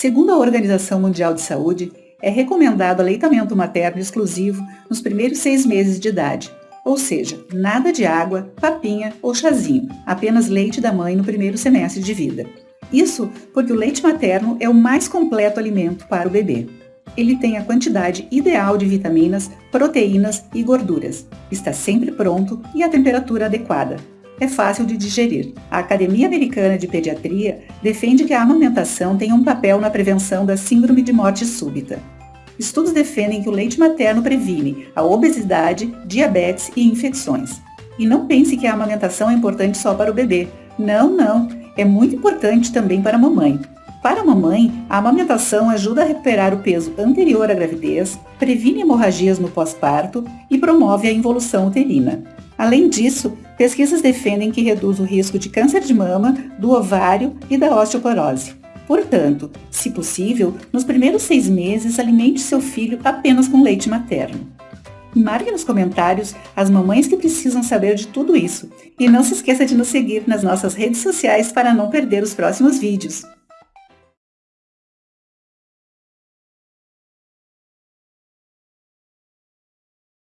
Segundo a Organização Mundial de Saúde, é recomendado aleitamento materno exclusivo nos primeiros seis meses de idade, ou seja, nada de água, papinha ou chazinho, apenas leite da mãe no primeiro semestre de vida. Isso porque o leite materno é o mais completo alimento para o bebê. Ele tem a quantidade ideal de vitaminas, proteínas e gorduras. Está sempre pronto e a temperatura adequada. É fácil de digerir. A Academia Americana de Pediatria defende que a amamentação tem um papel na prevenção da síndrome de morte súbita. Estudos defendem que o leite materno previne a obesidade, diabetes e infecções. E não pense que a amamentação é importante só para o bebê. Não, não. É muito importante também para a mamãe. Para a mamãe, a amamentação ajuda a recuperar o peso anterior à gravidez, previne hemorragias no pós-parto e promove a involução uterina. Além disso, pesquisas defendem que reduz o risco de câncer de mama, do ovário e da osteoporose. Portanto, se possível, nos primeiros seis meses, alimente seu filho apenas com leite materno. Marque nos comentários as mamães que precisam saber de tudo isso. E não se esqueça de nos seguir nas nossas redes sociais para não perder os próximos vídeos.